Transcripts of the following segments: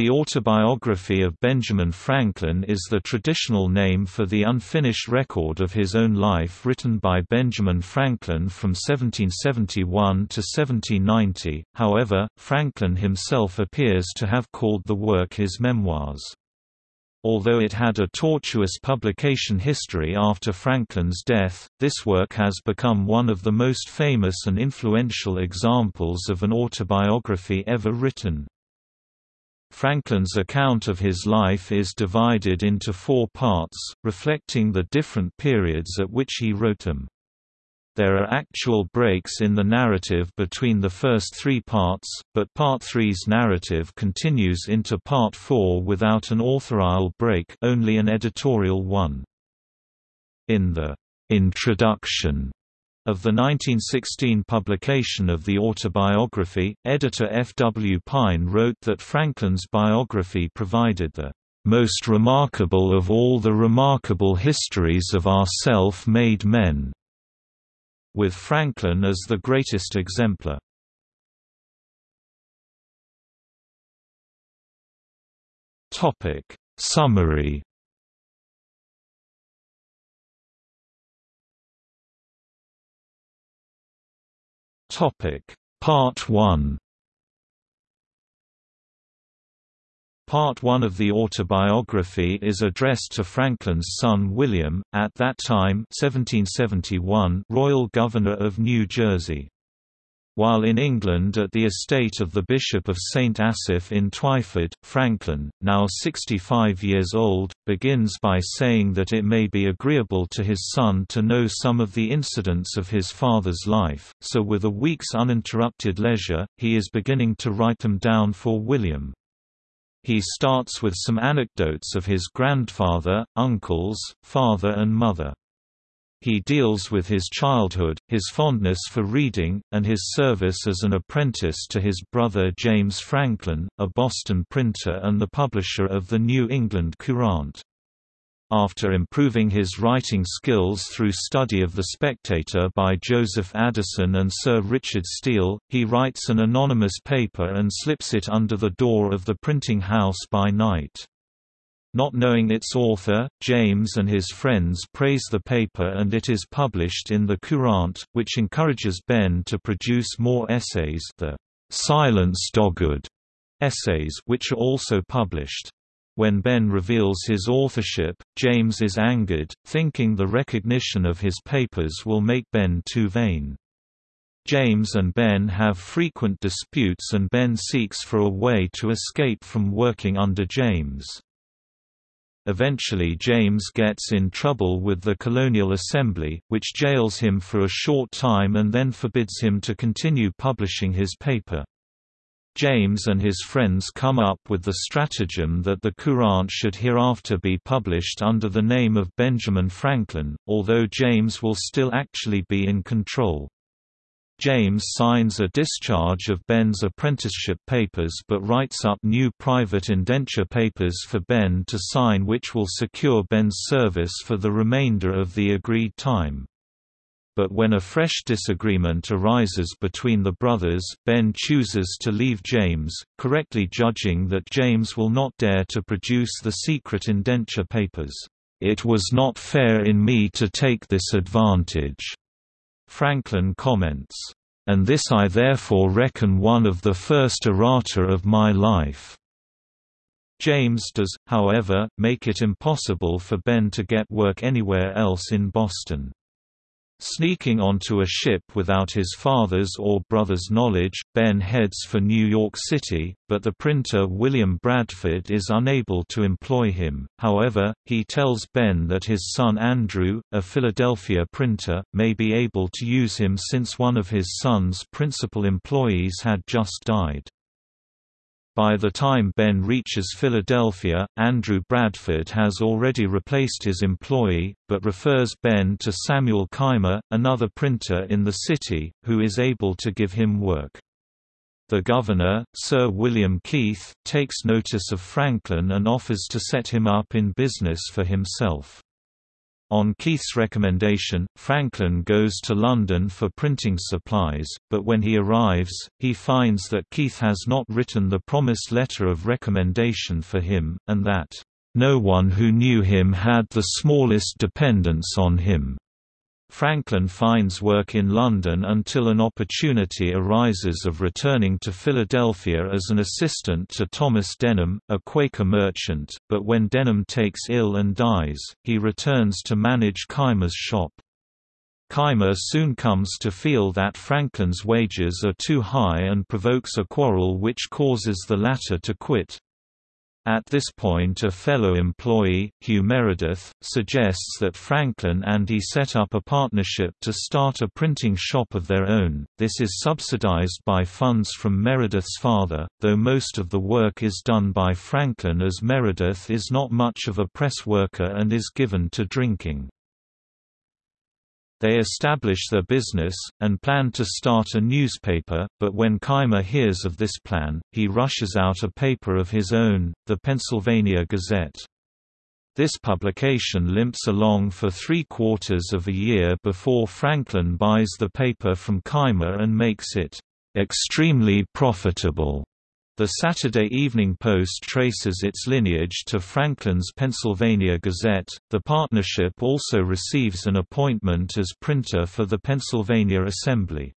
The autobiography of Benjamin Franklin is the traditional name for the unfinished record of his own life written by Benjamin Franklin from 1771 to 1790, however, Franklin himself appears to have called the work his memoirs. Although it had a tortuous publication history after Franklin's death, this work has become one of the most famous and influential examples of an autobiography ever written. Franklin's account of his life is divided into four parts, reflecting the different periods at which he wrote them. There are actual breaks in the narrative between the first three parts, but Part 3's narrative continues into Part 4 without an authorial break only an editorial one. In the introduction of the 1916 publication of the autobiography, editor F. W. Pine wrote that Franklin's biography provided the "...most remarkable of all the remarkable histories of our self-made men", with Franklin as the greatest exemplar. Summary Topic Part 1 Part 1 of the autobiography is addressed to Franklin's son William, at that time 1771 Royal Governor of New Jersey. While in England at the estate of the Bishop of St. Asaph in Twyford, Franklin, now 65 years old, begins by saying that it may be agreeable to his son to know some of the incidents of his father's life, so with a week's uninterrupted leisure, he is beginning to write them down for William. He starts with some anecdotes of his grandfather, uncles, father and mother. He deals with his childhood, his fondness for reading, and his service as an apprentice to his brother James Franklin, a Boston printer and the publisher of the New England Courant. After improving his writing skills through study of The Spectator by Joseph Addison and Sir Richard Steele, he writes an anonymous paper and slips it under the door of the printing house by night. Not knowing its author, James and his friends praise the paper and it is published in the Courant, which encourages Ben to produce more essays the Silence Dogood essays which are also published. When Ben reveals his authorship, James is angered, thinking the recognition of his papers will make Ben too vain. James and Ben have frequent disputes and Ben seeks for a way to escape from working under James. Eventually James gets in trouble with the Colonial Assembly, which jails him for a short time and then forbids him to continue publishing his paper. James and his friends come up with the stratagem that the Courant should hereafter be published under the name of Benjamin Franklin, although James will still actually be in control. James signs a discharge of Ben's apprenticeship papers but writes up new private indenture papers for Ben to sign which will secure Ben's service for the remainder of the agreed time. But when a fresh disagreement arises between the brothers, Ben chooses to leave James, correctly judging that James will not dare to produce the secret indenture papers. It was not fair in me to take this advantage. Franklin comments, "...and this I therefore reckon one of the first errata of my life." James does, however, make it impossible for Ben to get work anywhere else in Boston. Sneaking onto a ship without his father's or brother's knowledge, Ben heads for New York City, but the printer William Bradford is unable to employ him, however, he tells Ben that his son Andrew, a Philadelphia printer, may be able to use him since one of his son's principal employees had just died. By the time Ben reaches Philadelphia, Andrew Bradford has already replaced his employee, but refers Ben to Samuel Keimer, another printer in the city, who is able to give him work. The governor, Sir William Keith, takes notice of Franklin and offers to set him up in business for himself. On Keith's recommendation, Franklin goes to London for printing supplies, but when he arrives, he finds that Keith has not written the promised letter of recommendation for him, and that, "...no one who knew him had the smallest dependence on him." Franklin finds work in London until an opportunity arises of returning to Philadelphia as an assistant to Thomas Denham, a Quaker merchant, but when Denham takes ill and dies, he returns to manage Keimer's shop. Keimer soon comes to feel that Franklin's wages are too high and provokes a quarrel which causes the latter to quit. At this point a fellow employee, Hugh Meredith, suggests that Franklin and he set up a partnership to start a printing shop of their own. This is subsidized by funds from Meredith's father, though most of the work is done by Franklin as Meredith is not much of a press worker and is given to drinking. They establish their business, and plan to start a newspaper, but when Keimer hears of this plan, he rushes out a paper of his own, the Pennsylvania Gazette. This publication limps along for three quarters of a year before Franklin buys the paper from Keimer and makes it extremely profitable. The Saturday Evening Post traces its lineage to Franklin's Pennsylvania Gazette. The partnership also receives an appointment as printer for the Pennsylvania Assembly.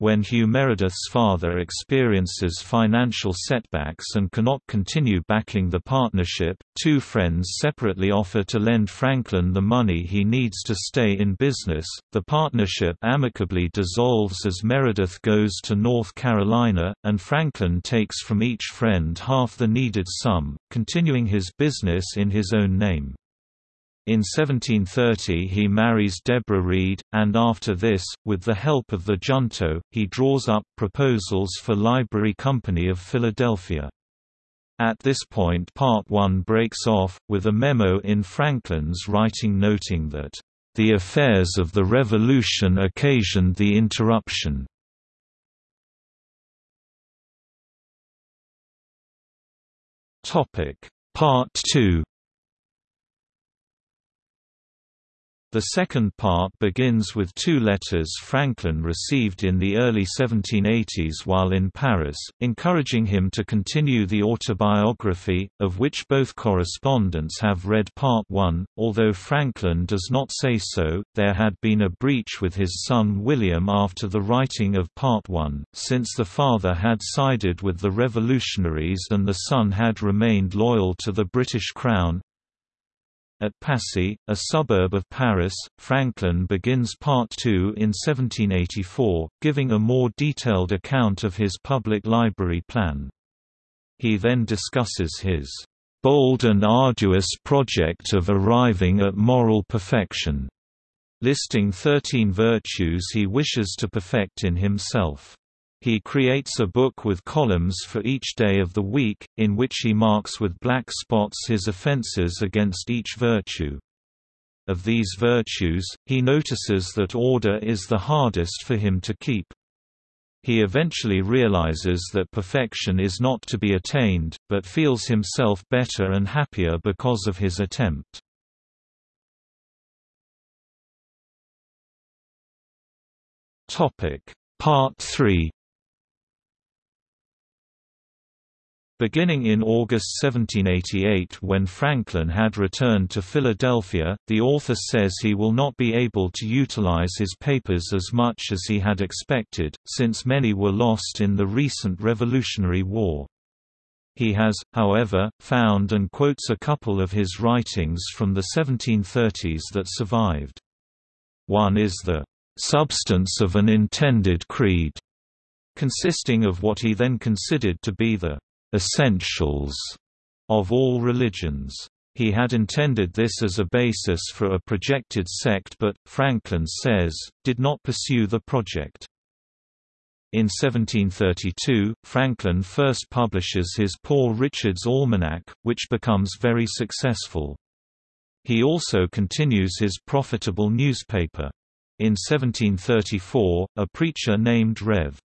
When Hugh Meredith's father experiences financial setbacks and cannot continue backing the partnership, two friends separately offer to lend Franklin the money he needs to stay in business. The partnership amicably dissolves as Meredith goes to North Carolina, and Franklin takes from each friend half the needed sum, continuing his business in his own name. In 1730 he marries Deborah Reed, and after this, with the help of the junto, he draws up proposals for Library Company of Philadelphia. At this point Part 1 breaks off, with a memo in Franklin's writing noting that, "...the affairs of the Revolution occasioned the interruption." Part 2 The second part begins with two letters Franklin received in the early 1780s while in Paris, encouraging him to continue the autobiography, of which both correspondents have read part one. Although Franklin does not say so, there had been a breach with his son William after the writing of part one, since the father had sided with the revolutionaries and the son had remained loyal to the British Crown, at Passy, a suburb of Paris, Franklin begins Part 2 in 1784, giving a more detailed account of his public library plan. He then discusses his bold and arduous project of arriving at moral perfection, listing 13 virtues he wishes to perfect in himself. He creates a book with columns for each day of the week, in which he marks with black spots his offenses against each virtue. Of these virtues, he notices that order is the hardest for him to keep. He eventually realizes that perfection is not to be attained, but feels himself better and happier because of his attempt. Part 3 Beginning in August 1788 when Franklin had returned to Philadelphia, the author says he will not be able to utilize his papers as much as he had expected, since many were lost in the recent Revolutionary War. He has, however, found and quotes a couple of his writings from the 1730s that survived. One is the "...substance of an intended creed", consisting of what he then considered to be the essentials of all religions. He had intended this as a basis for a projected sect but, Franklin says, did not pursue the project. In 1732, Franklin first publishes his Poor Richard's Almanac, which becomes very successful. He also continues his profitable newspaper. In 1734, a preacher named Rev.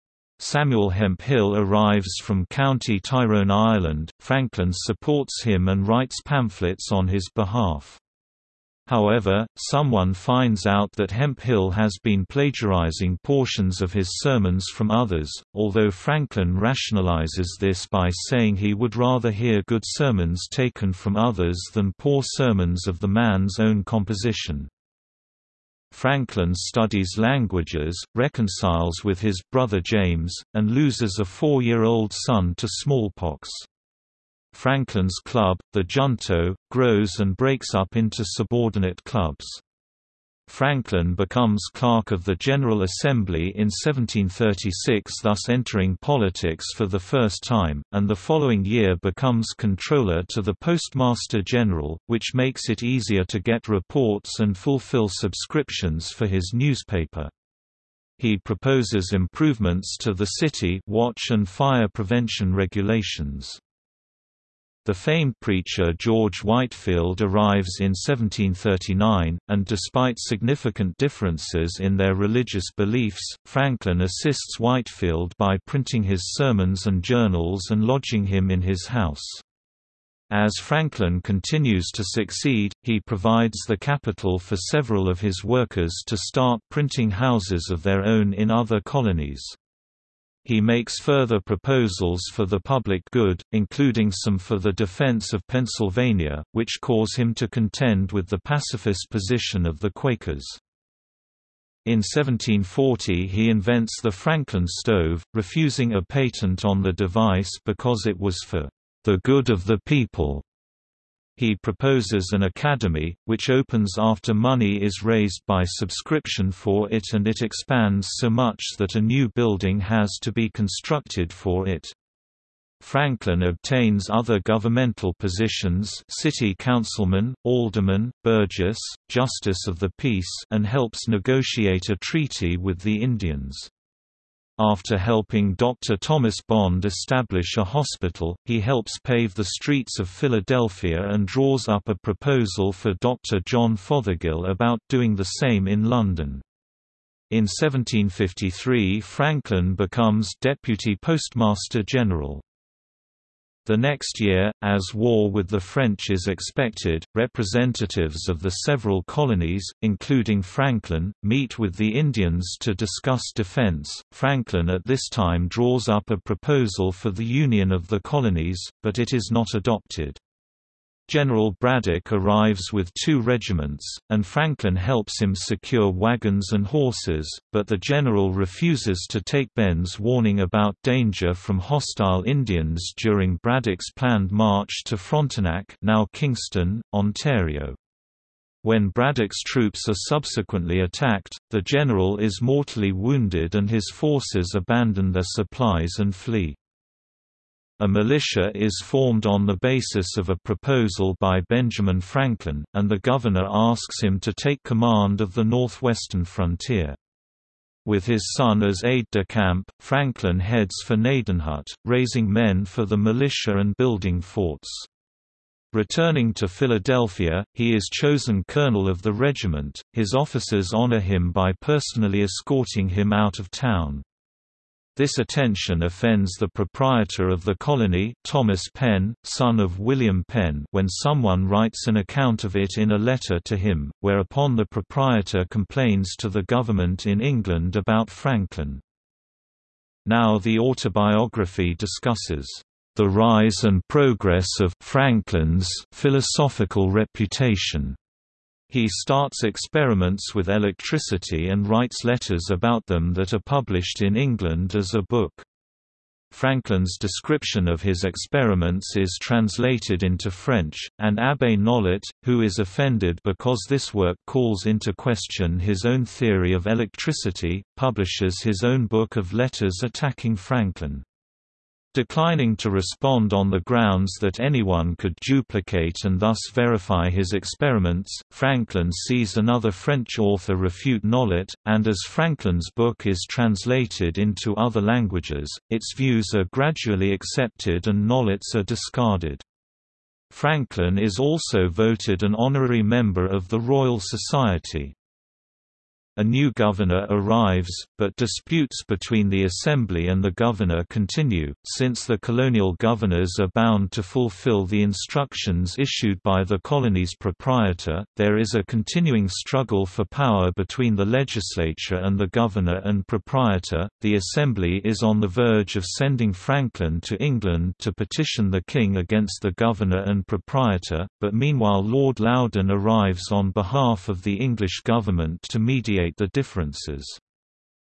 Samuel Hemphill arrives from County Tyrone Ireland, Franklin supports him and writes pamphlets on his behalf. However, someone finds out that Hemphill has been plagiarizing portions of his sermons from others, although Franklin rationalizes this by saying he would rather hear good sermons taken from others than poor sermons of the man's own composition. Franklin studies languages, reconciles with his brother James, and loses a four-year-old son to smallpox. Franklin's club, the Junto, grows and breaks up into subordinate clubs. Franklin becomes clerk of the General Assembly in 1736 thus entering politics for the first time, and the following year becomes controller to the Postmaster General, which makes it easier to get reports and fulfill subscriptions for his newspaper. He proposes improvements to the city watch and fire prevention regulations. The famed preacher George Whitefield arrives in 1739, and despite significant differences in their religious beliefs, Franklin assists Whitefield by printing his sermons and journals and lodging him in his house. As Franklin continues to succeed, he provides the capital for several of his workers to start printing houses of their own in other colonies. He makes further proposals for the public good, including some for the defense of Pennsylvania, which cause him to contend with the pacifist position of the Quakers. In 1740 he invents the Franklin stove, refusing a patent on the device because it was for the good of the people. He proposes an academy, which opens after money is raised by subscription for it and it expands so much that a new building has to be constructed for it. Franklin obtains other governmental positions city councilman, alderman, burgess, justice of the peace and helps negotiate a treaty with the Indians. After helping Dr. Thomas Bond establish a hospital, he helps pave the streets of Philadelphia and draws up a proposal for Dr. John Fothergill about doing the same in London. In 1753 Franklin becomes Deputy Postmaster General. The next year, as war with the French is expected, representatives of the several colonies, including Franklin, meet with the Indians to discuss defense. Franklin at this time draws up a proposal for the Union of the colonies, but it is not adopted. General Braddock arrives with two regiments, and Franklin helps him secure wagons and horses, but the general refuses to take Ben's warning about danger from hostile Indians during Braddock's planned march to Frontenac now Kingston, Ontario. When Braddock's troops are subsequently attacked, the general is mortally wounded and his forces abandon their supplies and flee. A militia is formed on the basis of a proposal by Benjamin Franklin, and the governor asks him to take command of the northwestern frontier. With his son as aide-de-camp, Franklin heads for Nadenhut, raising men for the militia and building forts. Returning to Philadelphia, he is chosen colonel of the regiment. His officers honor him by personally escorting him out of town. This attention offends the proprietor of the colony Thomas Penn, son of William Penn when someone writes an account of it in a letter to him, whereupon the proprietor complains to the government in England about Franklin. Now the autobiography discusses the rise and progress of Franklin's philosophical reputation he starts experiments with electricity and writes letters about them that are published in England as a book. Franklin's description of his experiments is translated into French, and Abbé Nollet, who is offended because this work calls into question his own theory of electricity, publishes his own book of letters attacking Franklin. Declining to respond on the grounds that anyone could duplicate and thus verify his experiments, Franklin sees another French author refute Nollet, and as Franklin's book is translated into other languages, its views are gradually accepted and Nollet's are discarded. Franklin is also voted an honorary member of the Royal Society. A new governor arrives, but disputes between the Assembly and the governor continue, since the colonial governors are bound to fulfill the instructions issued by the colony's proprietor. There is a continuing struggle for power between the legislature and the governor and proprietor. The Assembly is on the verge of sending Franklin to England to petition the king against the governor and proprietor, but meanwhile Lord Loudoun arrives on behalf of the English government to mediate the differences.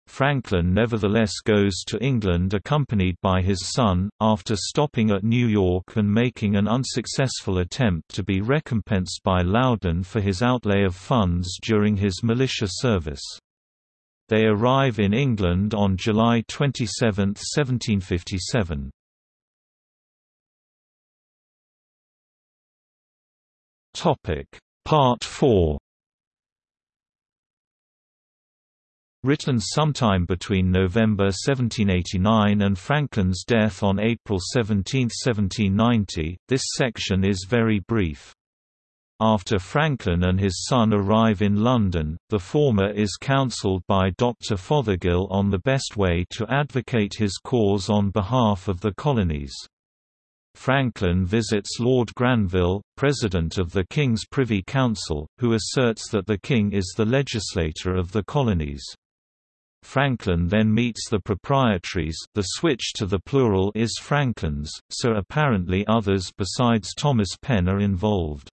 Franklin nevertheless goes to England accompanied by his son, after stopping at New York and making an unsuccessful attempt to be recompensed by Loudoun for his outlay of funds during his militia service. They arrive in England on July 27, 1757. Part 4 Written sometime between November 1789 and Franklin's death on April 17, 1790, this section is very brief. After Franklin and his son arrive in London, the former is counselled by Dr. Fothergill on the best way to advocate his cause on behalf of the colonies. Franklin visits Lord Granville, President of the King's Privy Council, who asserts that the King is the legislator of the colonies. Franklin then meets the proprietaries the switch to the plural is Franklins, so apparently others besides Thomas Penn are involved.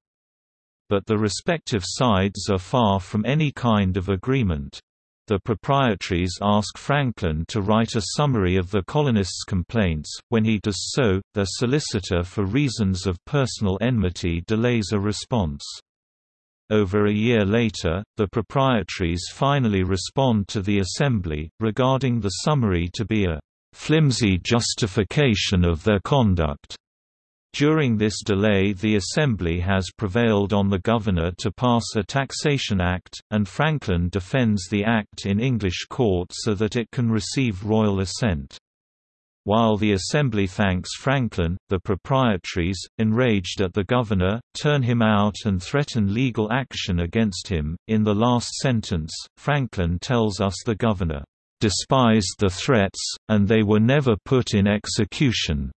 But the respective sides are far from any kind of agreement. The proprietaries ask Franklin to write a summary of the colonists' complaints. When he does so, their solicitor for reasons of personal enmity delays a response. Over a year later, the proprietaries finally respond to the Assembly, regarding the summary to be a flimsy justification of their conduct. During this delay the Assembly has prevailed on the Governor to pass a Taxation Act, and Franklin defends the Act in English court so that it can receive royal assent. While the Assembly thanks Franklin, the proprietaries, enraged at the governor, turn him out and threaten legal action against him. In the last sentence, Franklin tells us the governor despised the threats, and they were never put in execution.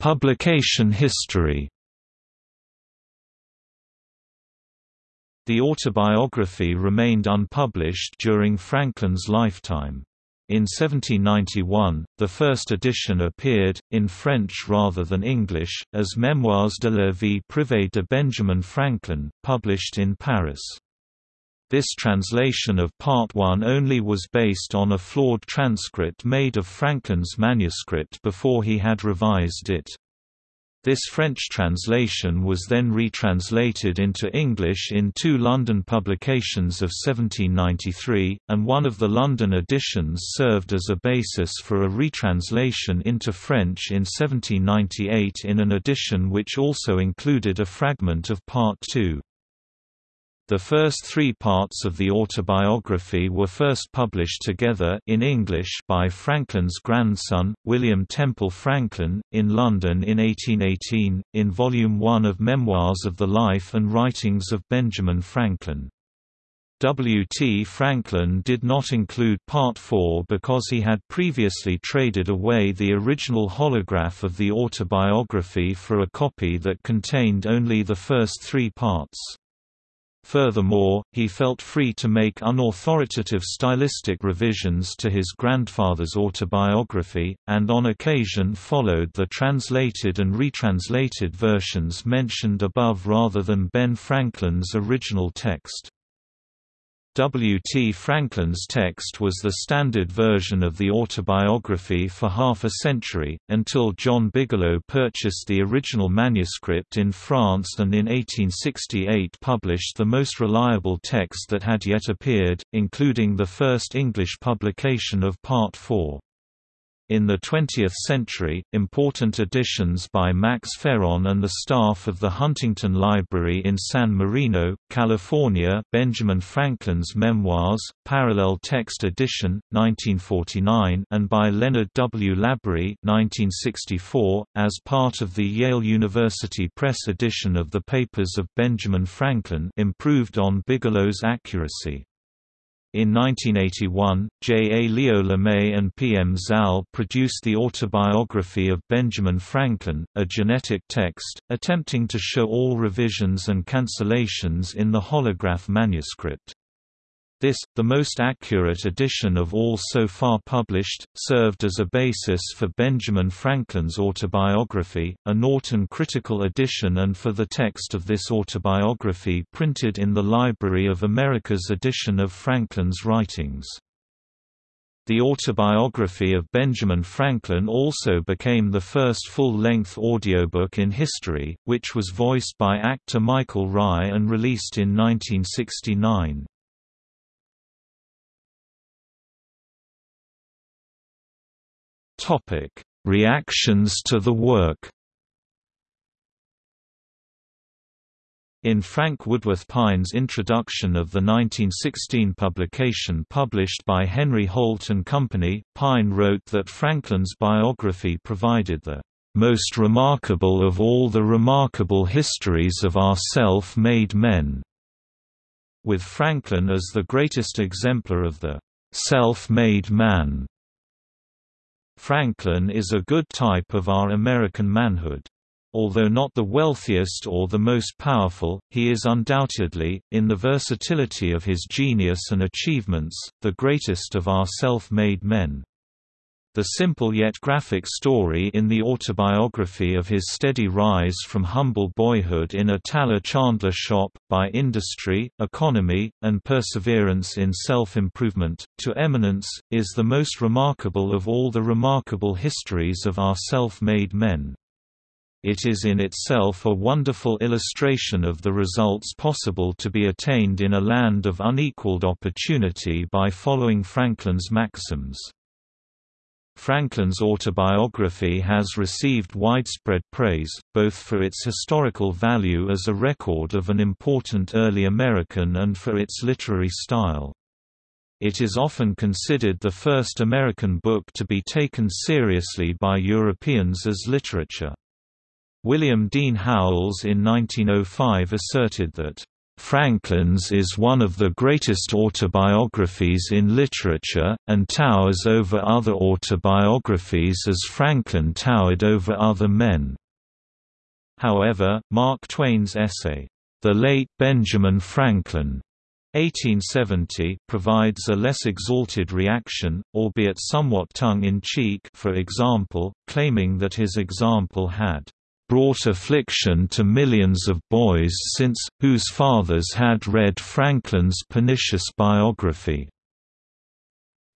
Publication history The autobiography remained unpublished during Franklin's lifetime. In 1791, the first edition appeared, in French rather than English, as Mémoires de la vie privée de Benjamin Franklin, published in Paris. This translation of Part 1 only was based on a flawed transcript made of Franklin's manuscript before he had revised it. This French translation was then retranslated into English in two London publications of 1793, and one of the London editions served as a basis for a retranslation into French in 1798 in an edition which also included a fragment of Part 2. The first three parts of the autobiography were first published together in English by Franklin's grandson, William Temple Franklin, in London in 1818, in Volume 1 of Memoirs of the Life and Writings of Benjamin Franklin. W. T. Franklin did not include Part 4 because he had previously traded away the original holograph of the autobiography for a copy that contained only the first three parts. Furthermore, he felt free to make unauthoritative stylistic revisions to his grandfather's autobiography, and on occasion followed the translated and retranslated versions mentioned above rather than Ben Franklin's original text. W. T. Franklin's text was the standard version of the autobiography for half a century, until John Bigelow purchased the original manuscript in France and in 1868 published the most reliable text that had yet appeared, including the first English publication of Part 4. In the 20th century, important additions by Max Farrand and the staff of the Huntington Library in San Marino, California Benjamin Franklin's Memoirs, Parallel Text Edition, 1949 and by Leonard W. Labaree 1964, as part of the Yale University Press edition of the Papers of Benjamin Franklin improved on Bigelow's accuracy. In 1981, J. A. Leo Lemay and P. M. Zall produced the autobiography of Benjamin Franklin, a genetic text, attempting to show all revisions and cancellations in the holograph manuscript. This, the most accurate edition of all so far published, served as a basis for Benjamin Franklin's autobiography, a Norton critical edition and for the text of this autobiography printed in the Library of America's edition of Franklin's writings. The autobiography of Benjamin Franklin also became the first full-length audiobook in history, which was voiced by actor Michael Rye and released in 1969. Topic: Reactions to the work. In Frank Woodworth Pine's introduction of the 1916 publication published by Henry Holt and Company, Pine wrote that Franklin's biography provided the most remarkable of all the remarkable histories of our self-made men, with Franklin as the greatest exemplar of the self-made man. Franklin is a good type of our American manhood. Although not the wealthiest or the most powerful, he is undoubtedly, in the versatility of his genius and achievements, the greatest of our self-made men. The simple yet graphic story in the autobiography of his steady rise from humble boyhood in a tallow chandler shop, by industry, economy, and perseverance in self-improvement, to eminence, is the most remarkable of all the remarkable histories of our self-made men. It is in itself a wonderful illustration of the results possible to be attained in a land of unequaled opportunity by following Franklin's maxims. Franklin's autobiography has received widespread praise, both for its historical value as a record of an important early American and for its literary style. It is often considered the first American book to be taken seriously by Europeans as literature. William Dean Howells in 1905 asserted that Franklin's is one of the greatest autobiographies in literature, and towers over other autobiographies as Franklin towered over other men. However, Mark Twain's essay, The Late Benjamin Franklin, 1870 provides a less exalted reaction, albeit somewhat tongue-in-cheek for example, claiming that his example had brought affliction to millions of boys since, whose fathers had read Franklin's pernicious biography.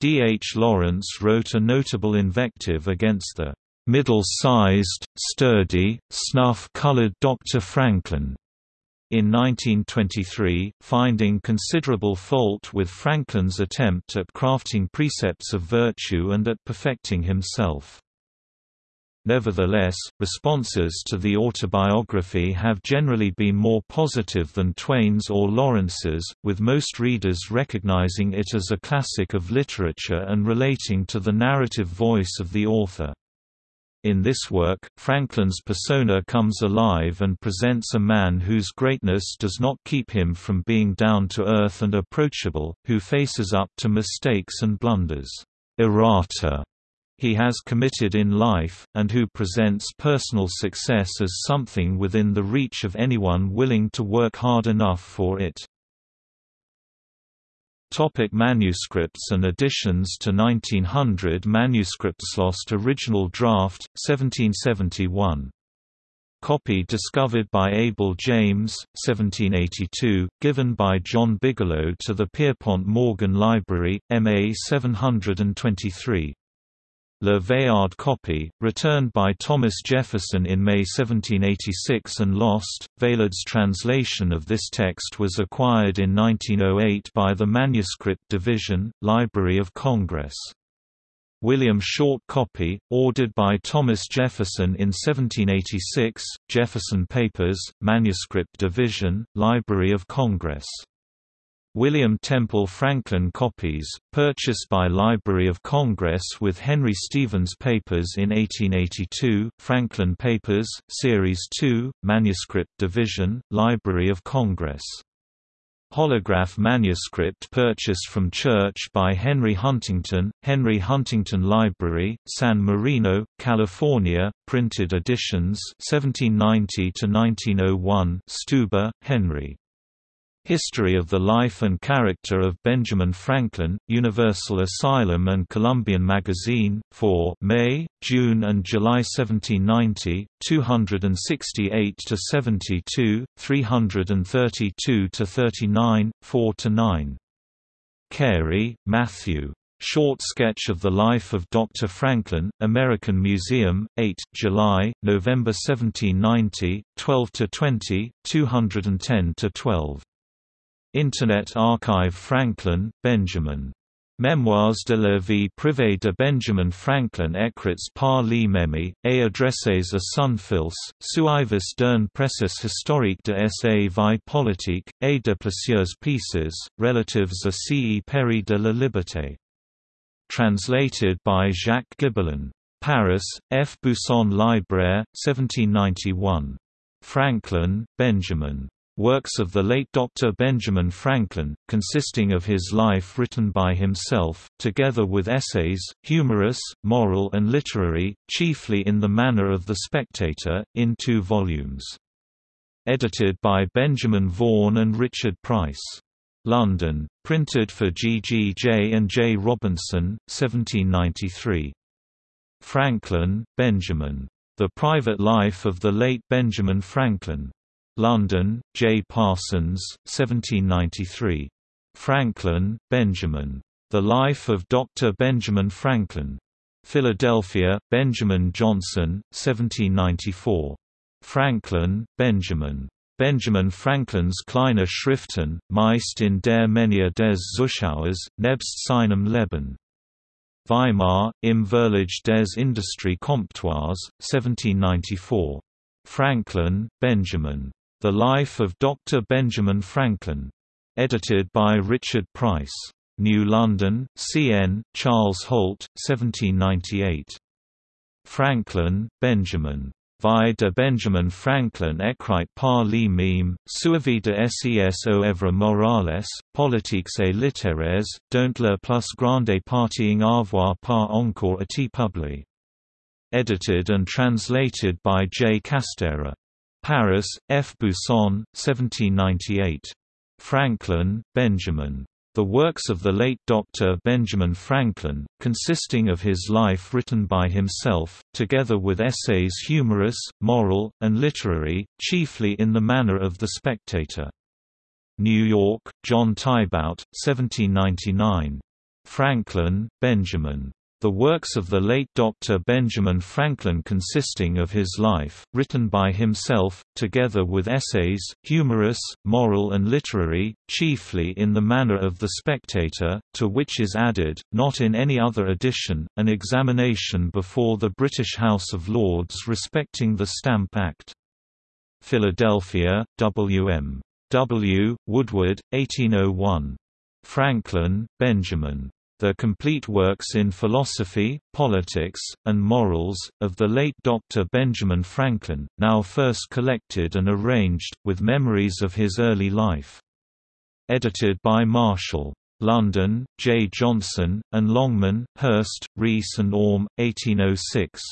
D. H. Lawrence wrote a notable invective against the middle-sized, sturdy, snuff-colored Dr. Franklin. In 1923, finding considerable fault with Franklin's attempt at crafting precepts of virtue and at perfecting himself. Nevertheless, responses to the autobiography have generally been more positive than Twain's or Lawrence's, with most readers recognizing it as a classic of literature and relating to the narrative voice of the author. In this work, Franklin's persona comes alive and presents a man whose greatness does not keep him from being down to earth and approachable, who faces up to mistakes and blunders. Errata he has committed in life, and who presents personal success as something within the reach of anyone willing to work hard enough for it. Topic manuscripts and additions to 1900 Manuscripts lost original draft, 1771. Copy discovered by Abel James, 1782, given by John Bigelow to the Pierpont Morgan Library, MA 723. Le Veillard copy, returned by Thomas Jefferson in May 1786 and lost. Veillard's translation of this text was acquired in 1908 by the Manuscript Division, Library of Congress. William Short copy, ordered by Thomas Jefferson in 1786, Jefferson Papers, Manuscript Division, Library of Congress. William Temple Franklin copies, purchased by Library of Congress with Henry Stevens Papers in 1882, Franklin Papers, Series 2, Manuscript Division, Library of Congress. Holograph manuscript purchased from Church by Henry Huntington, Henry Huntington Library, San Marino, California, printed editions 1790–1901 Stuber, Henry. History of the Life and Character of Benjamin Franklin, Universal Asylum and Columbian Magazine, for May, June and July 1790, 268–72, 332–39, 4–9. Carey, Matthew. Short Sketch of the Life of Dr. Franklin, American Museum, 8, July, November 1790, 12–20, 210–12. Internet Archive Franklin, Benjamin. Mémoires de la vie privée de Benjamin Franklin écrits par lui-même, et adressés à son fils, suivis d'un précis historique de sa vie politique, et de plusieurs pieces, relatives à ce Perry de la liberté. Translated by Jacques Gibelin. Paris, F. Buisson Libraire, 1791. Franklin, Benjamin. Works of the late Dr. Benjamin Franklin, consisting of his life written by himself, together with essays, humorous, moral and literary, chiefly in the manner of The Spectator, in two volumes. Edited by Benjamin Vaughan and Richard Price. London, printed for G. G. J. and J. Robinson, 1793. Franklin, Benjamin. The Private Life of the Late Benjamin Franklin. London, J. Parsons, 1793. Franklin, Benjamin. The Life of Dr. Benjamin Franklin. Philadelphia, Benjamin Johnson, 1794. Franklin, Benjamin. Benjamin Franklin's kleine Schriften, meist in der Menge des Zuschauers, nebst seinem Leben. Weimar, im Verlage des Industrie Comptoirs, 1794. Franklin, Benjamin. The Life of Dr. Benjamin Franklin. Edited by Richard Price. New London, C.N., Charles Holt, 1798. Franklin, Benjamin. Vie de Benjamin Franklin écrit par lui-même, suivi de ses œuvres morales, politiques et littéraires, dont la plus grande partie en avoir pas encore été publiée. Edited and translated by J. Castera. Paris, F. Buisson, 1798. Franklin, Benjamin. The works of the late Dr. Benjamin Franklin, consisting of his life written by himself, together with essays humorous, moral, and literary, chiefly in the manner of The Spectator. New York, John Tybout, 1799. Franklin, Benjamin. The works of the late Dr. Benjamin Franklin consisting of his life, written by himself, together with essays, humorous, moral and literary, chiefly in the manner of The Spectator, to which is added, not in any other edition, an examination before the British House of Lords respecting the Stamp Act. Philadelphia, W. M. W. Woodward, 1801. Franklin, Benjamin. The complete works in philosophy, politics, and morals, of the late Dr. Benjamin Franklin, now first collected and arranged, with memories of his early life. Edited by Marshall. London, J. Johnson, and Longman, Hurst, Rees and Orme, 1806.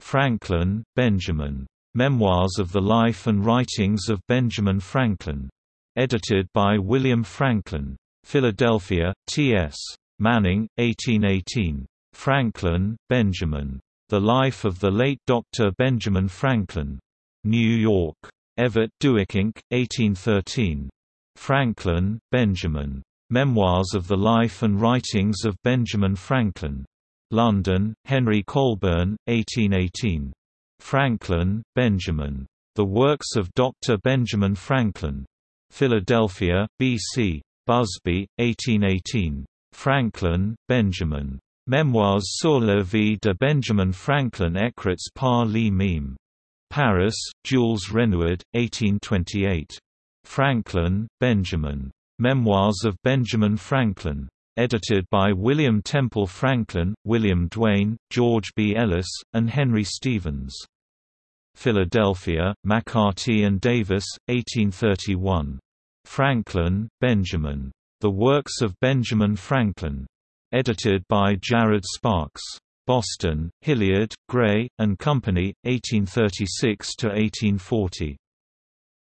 Franklin, Benjamin. Memoirs of the Life and Writings of Benjamin Franklin. Edited by William Franklin. Philadelphia, T.S. Manning, 1818. Franklin, Benjamin. The Life of the Late Dr. Benjamin Franklin. New York. Everett Inc., 1813. Franklin, Benjamin. Memoirs of the Life and Writings of Benjamin Franklin. London, Henry Colburn, 1818. Franklin, Benjamin. The Works of Dr. Benjamin Franklin. Philadelphia, B.C. Busby, 1818. Franklin, Benjamin. Memoirs sur la vie de Benjamin Franklin écrits par lui-même. Paris, Jules Renouard, 1828. Franklin, Benjamin. Memoirs of Benjamin Franklin. Edited by William Temple Franklin, William Duane, George B. Ellis, and Henry Stevens. Philadelphia, McCarty and Davis, 1831. Franklin, Benjamin. The Works of Benjamin Franklin. Edited by Jared Sparks. Boston, Hilliard, Gray, and Company, 1836–1840.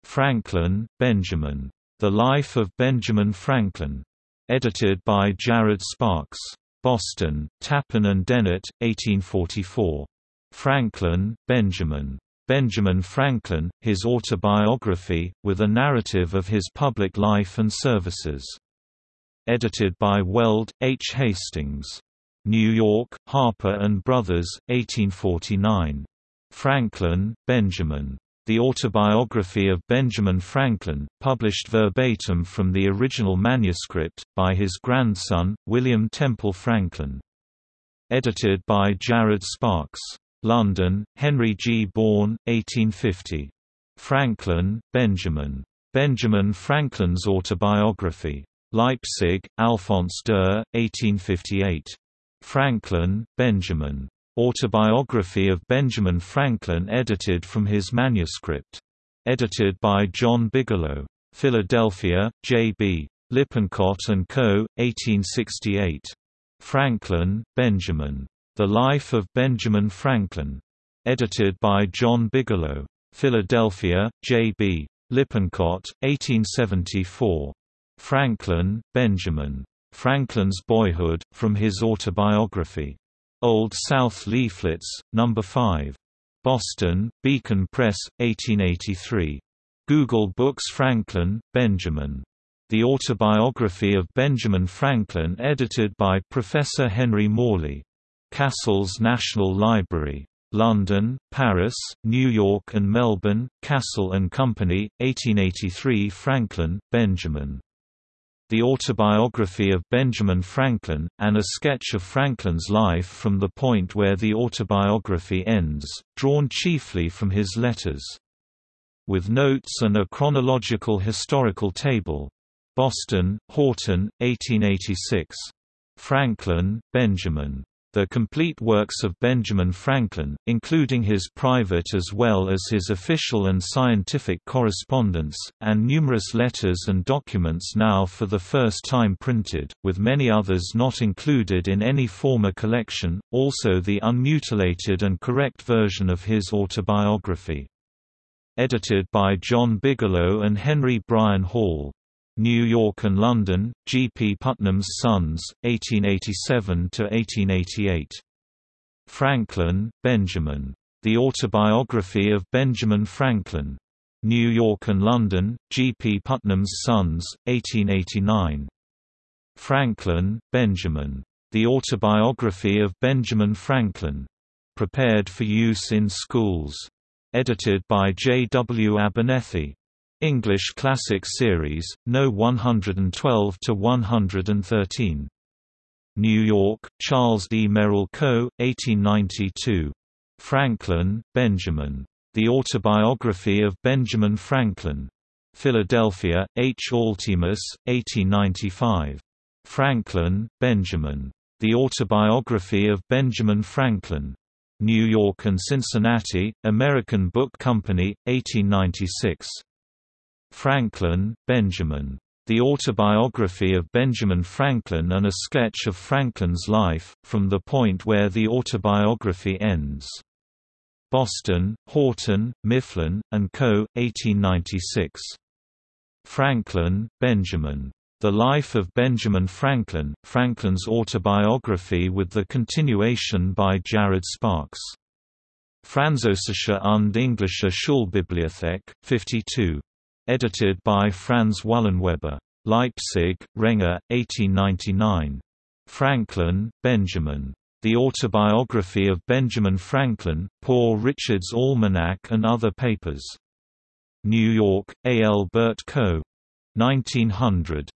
Franklin, Benjamin. The Life of Benjamin Franklin. Edited by Jared Sparks. Boston, Tappan and Dennett, 1844. Franklin, Benjamin. Benjamin Franklin, his autobiography, with a narrative of his public life and services. Edited by Weld, H. Hastings. New York, Harper & Brothers, 1849. Franklin, Benjamin. The Autobiography of Benjamin Franklin, published verbatim from the original manuscript, by his grandson, William Temple Franklin. Edited by Jared Sparks. London, Henry G. Bohn, 1850. Franklin, Benjamin. Benjamin Franklin's Autobiography. Leipzig, Alphonse Durr, 1858. Franklin, Benjamin. Autobiography of Benjamin Franklin edited from his manuscript. Edited by John Bigelow. Philadelphia, J.B. Lippincott & Co., 1868. Franklin, Benjamin. The Life of Benjamin Franklin. Edited by John Bigelow. Philadelphia, J.B. Lippincott, 1874. Franklin, Benjamin. Franklin's Boyhood, from his autobiography. Old South Leaflets, No. 5. Boston, Beacon Press, 1883. Google Books Franklin, Benjamin. The Autobiography of Benjamin Franklin edited by Professor Henry Morley. Cassell's National Library. London, Paris, New York and Melbourne, Cassell and Company, 1883 Franklin, Benjamin. The Autobiography of Benjamin Franklin, and a sketch of Franklin's life from the point where the autobiography ends, drawn chiefly from his letters. With notes and a chronological historical table. Boston, Houghton, 1886. Franklin, Benjamin. The complete works of Benjamin Franklin, including his private as well as his official and scientific correspondence, and numerous letters and documents now for the first time printed, with many others not included in any former collection, also the unmutilated and correct version of his autobiography. Edited by John Bigelow and Henry Bryan Hall. New York and London, G. P. Putnam's Sons, 1887–1888. Franklin, Benjamin. The Autobiography of Benjamin Franklin. New York and London, G. P. Putnam's Sons, 1889. Franklin, Benjamin. The Autobiography of Benjamin Franklin. Prepared for use in schools. Edited by J. W. Abernethy. English Classic Series, No. 112 to 113. New York, Charles D. Merrill Co., 1892. Franklin, Benjamin. The Autobiography of Benjamin Franklin. Philadelphia, H. Altemus, 1895. Franklin, Benjamin. The Autobiography of Benjamin Franklin. New York and Cincinnati, American Book Company, 1896. Franklin, Benjamin. The Autobiography of Benjamin Franklin and a sketch of Franklin's life, from the point where the autobiography ends. Boston, Houghton, Mifflin, and Co., 1896. Franklin, Benjamin. The Life of Benjamin Franklin, Franklin's autobiography with the continuation by Jared Sparks. Französische und Englische Schulbibliothek, 52. Edited by Franz Wallenweber. Leipzig, Renger, 1899. Franklin, Benjamin. The Autobiography of Benjamin Franklin, Poor Richard's Almanac and Other Papers. New York, A. L. Burt Co. 1900.